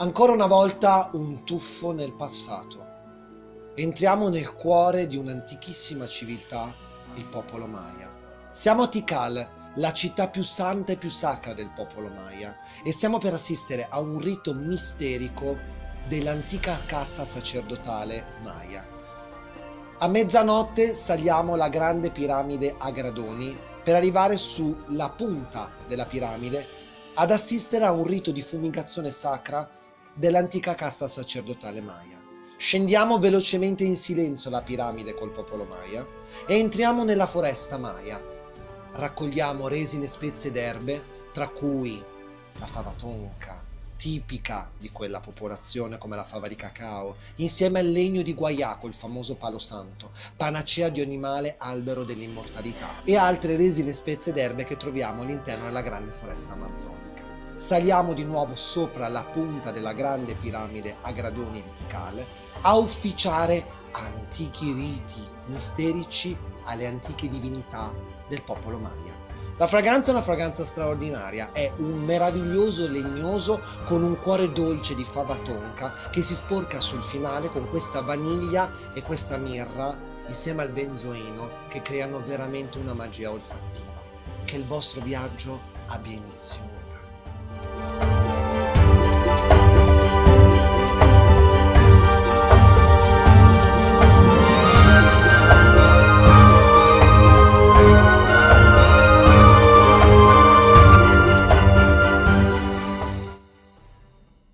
Ancora una volta un tuffo nel passato. Entriamo nel cuore di un'antichissima civiltà, il popolo Maya. Siamo a Tikal, la città più santa e più sacra del popolo Maya, e stiamo per assistere a un rito misterico dell'antica casta sacerdotale Maya. A mezzanotte saliamo la grande piramide a gradoni per arrivare sulla punta della piramide ad assistere a un rito di fumigazione sacra dell'antica casta sacerdotale Maya. Scendiamo velocemente in silenzio la piramide col popolo Maya e entriamo nella foresta Maya. Raccogliamo resine, spezie ed erbe, tra cui la fava tonka, tipica di quella popolazione come la fava di cacao, insieme al legno di guaiaco, il famoso palo santo, panacea di ogni male, albero dell'immortalità, e altre resine, spezie ed erbe che troviamo all'interno della grande foresta amazzonica. Saliamo di nuovo sopra la punta della grande piramide a gradoni Tikal a ufficiare antichi riti misterici alle antiche divinità del popolo Maya. La fragranza è una fragranza straordinaria, è un meraviglioso legnoso con un cuore dolce di fava tonka che si sporca sul finale con questa vaniglia e questa mirra insieme al benzoino che creano veramente una magia olfattiva. Che il vostro viaggio abbia inizio.